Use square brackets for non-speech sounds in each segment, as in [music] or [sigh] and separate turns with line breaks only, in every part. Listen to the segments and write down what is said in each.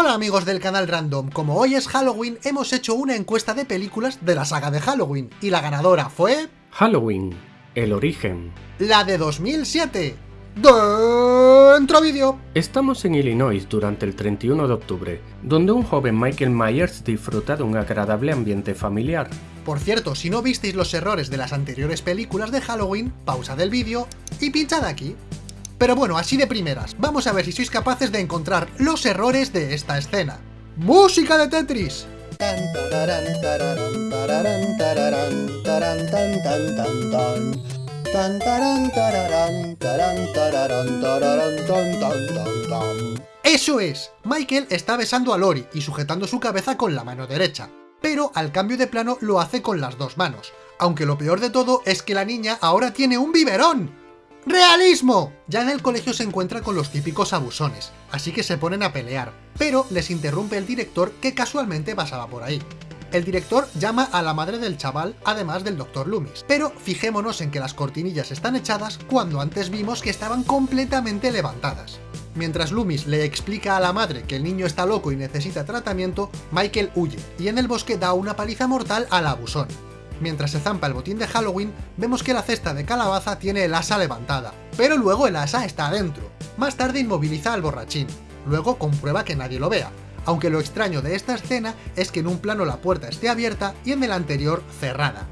Hola amigos del canal Random, como hoy es Halloween hemos hecho una encuesta de películas de la saga de Halloween y la ganadora fue...
Halloween, el origen.
La de 2007. Dentro vídeo.
Estamos en Illinois durante el 31 de octubre, donde un joven Michael Myers disfruta de un agradable ambiente familiar.
Por cierto, si no visteis los errores de las anteriores películas de Halloween, pausa del vídeo y pinchad aquí. Pero bueno, así de primeras, vamos a ver si sois capaces de encontrar los errores de esta escena. ¡Música de Tetris! Eso es, Michael está besando a Lori y sujetando su cabeza con la mano derecha, pero al cambio de plano lo hace con las dos manos, aunque lo peor de todo es que la niña ahora tiene un biberón. ¡Realismo! Ya en el colegio se encuentra con los típicos abusones, así que se ponen a pelear, pero les interrumpe el director que casualmente pasaba por ahí. El director llama a la madre del chaval, además del Dr. Loomis, pero fijémonos en que las cortinillas están echadas cuando antes vimos que estaban completamente levantadas. Mientras Loomis le explica a la madre que el niño está loco y necesita tratamiento, Michael huye, y en el bosque da una paliza mortal al abusón. Mientras se zampa el botín de Halloween, vemos que la cesta de calabaza tiene el asa levantada, pero luego el asa está adentro. Más tarde inmoviliza al borrachín, luego comprueba que nadie lo vea, aunque lo extraño de esta escena es que en un plano la puerta esté abierta y en el anterior cerrada.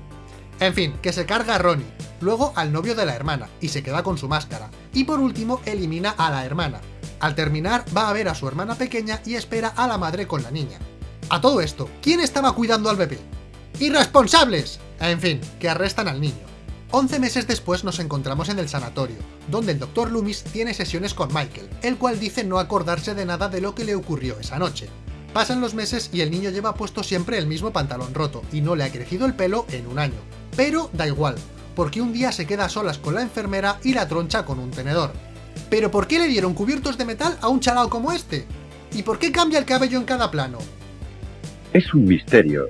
En fin, que se carga a Ronnie, luego al novio de la hermana, y se queda con su máscara, y por último elimina a la hermana. Al terminar va a ver a su hermana pequeña y espera a la madre con la niña. A todo esto, ¿quién estaba cuidando al bebé? ¡Irresponsables! En fin, que arrestan al niño. 11 meses después nos encontramos en el sanatorio, donde el Dr. Loomis tiene sesiones con Michael, el cual dice no acordarse de nada de lo que le ocurrió esa noche. Pasan los meses y el niño lleva puesto siempre el mismo pantalón roto, y no le ha crecido el pelo en un año. Pero da igual, porque un día se queda a solas con la enfermera y la troncha con un tenedor. ¿Pero por qué le dieron cubiertos de metal a un chalao como este? ¿Y por qué cambia el cabello en cada plano?
Es un misterio,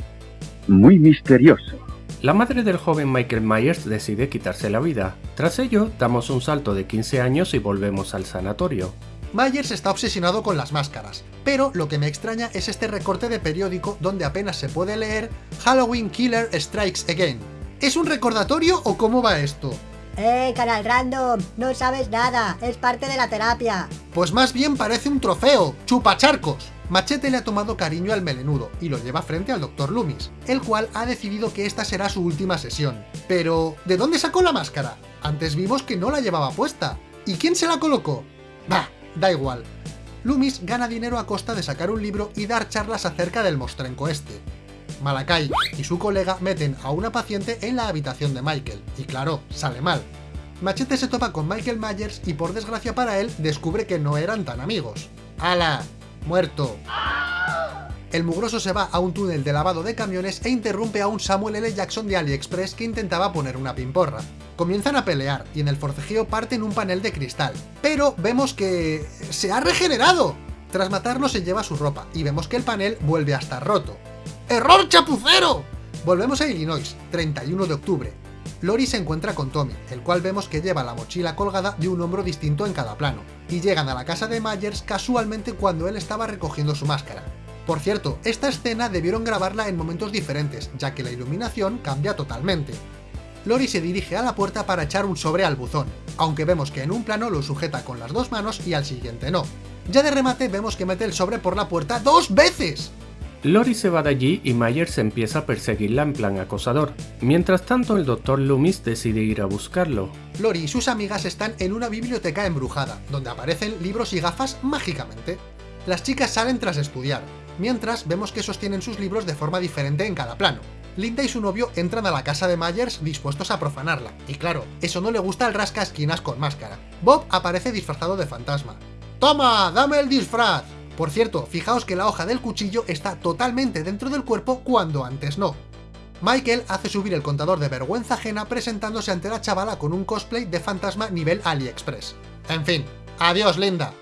muy misterioso.
La madre del joven Michael Myers decide quitarse la vida. Tras ello, damos un salto de 15 años y volvemos al sanatorio.
Myers está obsesionado con las máscaras, pero lo que me extraña es este recorte de periódico donde apenas se puede leer Halloween Killer Strikes Again. ¿Es un recordatorio o cómo va esto?
¡Eh, canal random! No sabes nada, es parte de la terapia.
Pues más bien parece un trofeo, chupacharcos. Machete le ha tomado cariño al melenudo y lo lleva frente al Dr. Loomis, el cual ha decidido que esta será su última sesión. Pero, ¿de dónde sacó la máscara? Antes vimos que no la llevaba puesta. ¿Y quién se la colocó? Bah, da igual. Loomis gana dinero a costa de sacar un libro y dar charlas acerca del mostrenco este. Malakai y su colega meten a una paciente en la habitación de Michael, y claro, sale mal. Machete se topa con Michael Myers y por desgracia para él descubre que no eran tan amigos. ¡Hala! ¡Muerto! El mugroso se va a un túnel de lavado de camiones e interrumpe a un Samuel L. Jackson de AliExpress que intentaba poner una pimporra. Comienzan a pelear y en el forcejeo parten un panel de cristal, pero vemos que... ¡se ha regenerado! Tras matarlo se lleva su ropa y vemos que el panel vuelve a estar roto. ¡Error chapucero! Volvemos a Illinois, 31 de octubre. Lori se encuentra con Tommy, el cual vemos que lleva la mochila colgada de un hombro distinto en cada plano, y llegan a la casa de Myers casualmente cuando él estaba recogiendo su máscara. Por cierto, esta escena debieron grabarla en momentos diferentes, ya que la iluminación cambia totalmente. Lori se dirige a la puerta para echar un sobre al buzón, aunque vemos que en un plano lo sujeta con las dos manos y al siguiente no. Ya de remate vemos que mete el sobre por la puerta ¡dos veces!
Lori se va de allí y Myers empieza a perseguirla en plan acosador. Mientras tanto, el Dr. Loomis decide ir a buscarlo.
Lori y sus amigas están en una biblioteca embrujada, donde aparecen libros y gafas mágicamente. Las chicas salen tras estudiar, mientras vemos que sostienen sus libros de forma diferente en cada plano. Linda y su novio entran a la casa de Myers dispuestos a profanarla, y claro, eso no le gusta al rasca esquinas con máscara. Bob aparece disfrazado de fantasma. ¡Toma! ¡Dame el disfraz! Por cierto, fijaos que la hoja del cuchillo está totalmente dentro del cuerpo cuando antes no. Michael hace subir el contador de vergüenza ajena presentándose ante la chavala con un cosplay de fantasma nivel AliExpress. En fin, adiós Linda.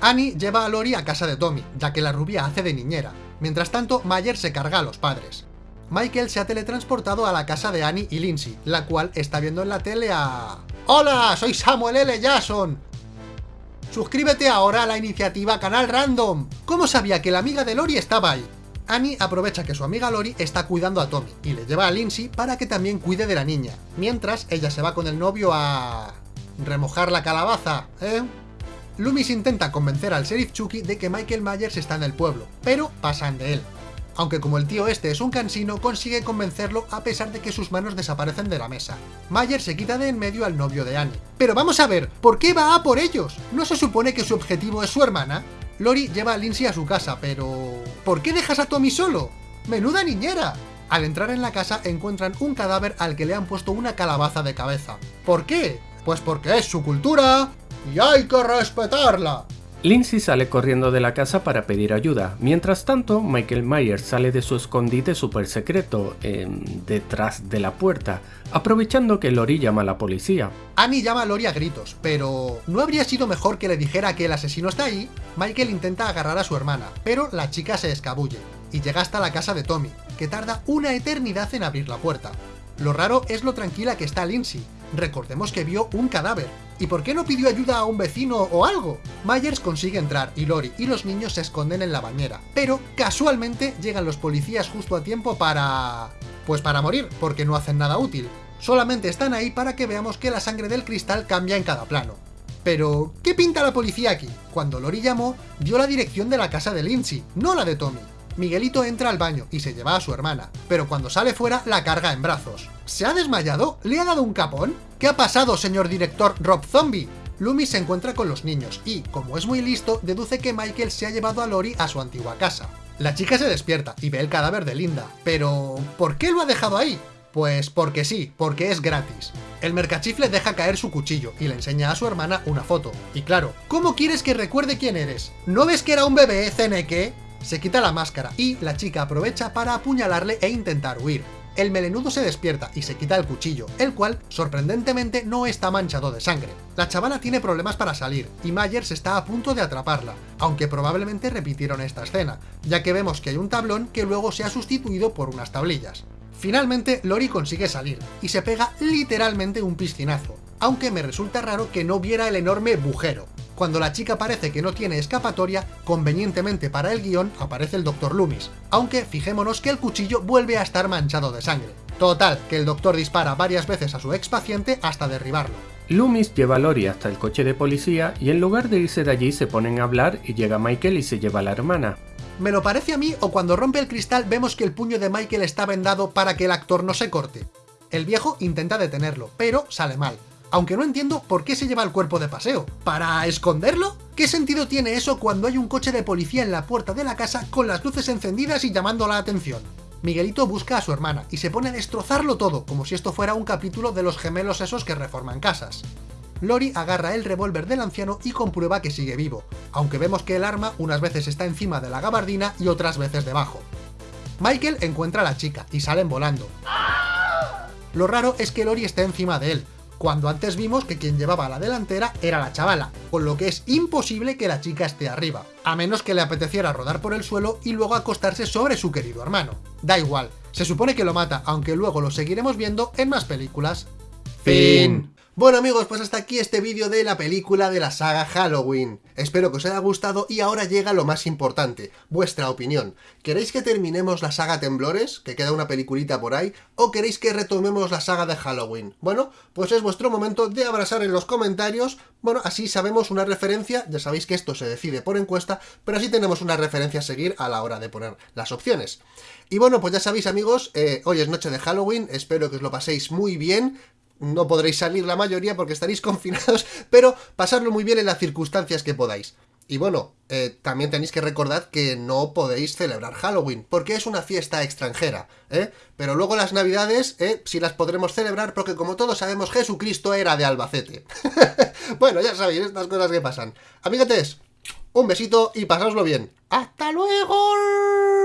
Annie lleva a Lori a casa de Tommy, ya que la rubia hace de niñera. Mientras tanto, Mayer se carga a los padres. Michael se ha teletransportado a la casa de Annie y Lindsay, la cual está viendo en la tele a... ¡Hola! ¡Soy Samuel L. Jackson! Suscríbete ahora a la iniciativa Canal Random. ¿Cómo sabía que la amiga de Lori estaba ahí? Annie aprovecha que su amiga Lori está cuidando a Tommy y le lleva a Lindsay para que también cuide de la niña, mientras ella se va con el novio a... remojar la calabaza, ¿eh? Loomis intenta convencer al sheriff Chucky de que Michael Myers está en el pueblo, pero pasan de él. Aunque como el tío este es un cansino, consigue convencerlo a pesar de que sus manos desaparecen de la mesa. Myers se quita de en medio al novio de Annie. Pero vamos a ver, ¿por qué va a por ellos? ¿No se supone que su objetivo es su hermana? Lori lleva a Lindsay a su casa, pero... ¿Por qué dejas a Tommy solo? ¡Menuda niñera! Al entrar en la casa encuentran un cadáver al que le han puesto una calabaza de cabeza. ¿Por qué? Pues porque es su cultura y hay que respetarla.
Lindsay sale corriendo de la casa para pedir ayuda. Mientras tanto, Michael Myers sale de su escondite super secreto, detrás de la puerta, aprovechando que Lori llama a la policía.
Annie llama a Lori a gritos, pero ¿no habría sido mejor que le dijera que el asesino está ahí? Michael intenta agarrar a su hermana, pero la chica se escabulle, y llega hasta la casa de Tommy, que tarda una eternidad en abrir la puerta. Lo raro es lo tranquila que está Lindsay, recordemos que vio un cadáver. ¿Y por qué no pidió ayuda a un vecino o algo? Myers consigue entrar y Lori y los niños se esconden en la bañera. Pero, casualmente, llegan los policías justo a tiempo para... Pues para morir, porque no hacen nada útil. Solamente están ahí para que veamos que la sangre del cristal cambia en cada plano. Pero, ¿qué pinta la policía aquí? Cuando Lori llamó, dio la dirección de la casa de Lindsay, no la de Tommy. Miguelito entra al baño y se lleva a su hermana, pero cuando sale fuera la carga en brazos. ¿Se ha desmayado? ¿Le ha dado un capón? ¿Qué ha pasado, señor director Rob Zombie? Loomis se encuentra con los niños y, como es muy listo, deduce que Michael se ha llevado a Lori a su antigua casa. La chica se despierta y ve el cadáver de Linda, pero ¿por qué lo ha dejado ahí? Pues porque sí, porque es gratis. El mercachifle deja caer su cuchillo y le enseña a su hermana una foto. Y claro, ¿cómo quieres que recuerde quién eres? ¿No ves que era un bebé, Ceneque? Se quita la máscara y la chica aprovecha para apuñalarle e intentar huir. El melenudo se despierta y se quita el cuchillo, el cual, sorprendentemente, no está manchado de sangre. La chavala tiene problemas para salir, y Myers está a punto de atraparla, aunque probablemente repitieron esta escena, ya que vemos que hay un tablón que luego se ha sustituido por unas tablillas. Finalmente, Lori consigue salir, y se pega literalmente un piscinazo, aunque me resulta raro que no viera el enorme bujero. Cuando la chica parece que no tiene escapatoria, convenientemente para el guion aparece el Dr. Loomis, aunque fijémonos que el cuchillo vuelve a estar manchado de sangre. Total, que el doctor dispara varias veces a su ex paciente hasta derribarlo.
Loomis lleva a Lori hasta el coche de policía y en lugar de irse de allí se ponen a hablar y llega Michael y se lleva a la hermana.
¿Me lo parece a mí o cuando rompe el cristal vemos que el puño de Michael está vendado para que el actor no se corte? El viejo intenta detenerlo, pero sale mal aunque no entiendo por qué se lleva el cuerpo de paseo. ¿Para esconderlo? ¿Qué sentido tiene eso cuando hay un coche de policía en la puerta de la casa con las luces encendidas y llamando la atención? Miguelito busca a su hermana y se pone a destrozarlo todo, como si esto fuera un capítulo de los gemelos esos que reforman casas. Lori agarra el revólver del anciano y comprueba que sigue vivo, aunque vemos que el arma unas veces está encima de la gabardina y otras veces debajo. Michael encuentra a la chica y salen volando. Lo raro es que Lori esté encima de él, cuando antes vimos que quien llevaba la delantera era la chavala, con lo que es imposible que la chica esté arriba, a menos que le apeteciera rodar por el suelo y luego acostarse sobre su querido hermano. Da igual, se supone que lo mata, aunque luego lo seguiremos viendo en más películas. Fin. Bueno amigos, pues hasta aquí este vídeo de la película de la saga Halloween. Espero que os haya gustado y ahora llega lo más importante, vuestra opinión. ¿Queréis que terminemos la saga Temblores, que queda una peliculita por ahí, o queréis que retomemos la saga de Halloween? Bueno, pues es vuestro momento de abrazar en los comentarios, bueno, así sabemos una referencia, ya sabéis que esto se decide por encuesta, pero así tenemos una referencia a seguir a la hora de poner las opciones. Y bueno, pues ya sabéis amigos, eh, hoy es noche de Halloween, espero que os lo paséis muy bien, no podréis salir la mayoría porque estaréis [laughs] confinados, pero pasarlo muy bien en las circunstancias que podáis. Y bueno, eh, también tenéis que recordar que no podéis celebrar Halloween, porque es una fiesta extranjera, ¿eh? Pero luego las navidades, ¿eh? Sí las podremos celebrar, porque como todos sabemos, Jesucristo era de Albacete. [laughs] bueno, ya sabéis, estas cosas que pasan. Amigates, un besito y pasadlo bien. ¡Hasta luego!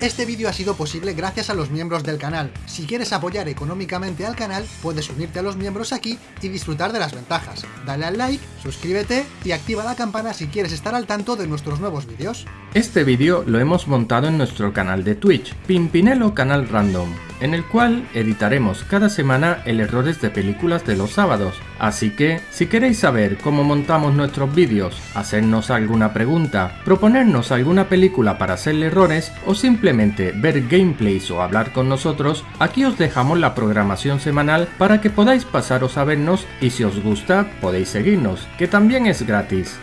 Este vídeo ha sido posible gracias a los miembros del canal. Si quieres apoyar económicamente al canal, puedes unirte a los miembros aquí y disfrutar de las ventajas. Dale al like, suscríbete y activa la campana si quieres estar al tanto de nuestros nuevos vídeos.
Este vídeo lo hemos montado en nuestro canal de Twitch, Pimpinelo Canal Random. En el cual editaremos cada semana el errores de películas de los sábados. Así que, si queréis saber cómo montamos nuestros vídeos, hacernos alguna pregunta, proponernos alguna película para hacerle errores o simplemente ver gameplays o hablar con nosotros, aquí os dejamos la programación semanal para que podáis pasaros a vernos y si os gusta podéis seguirnos, que también es gratis.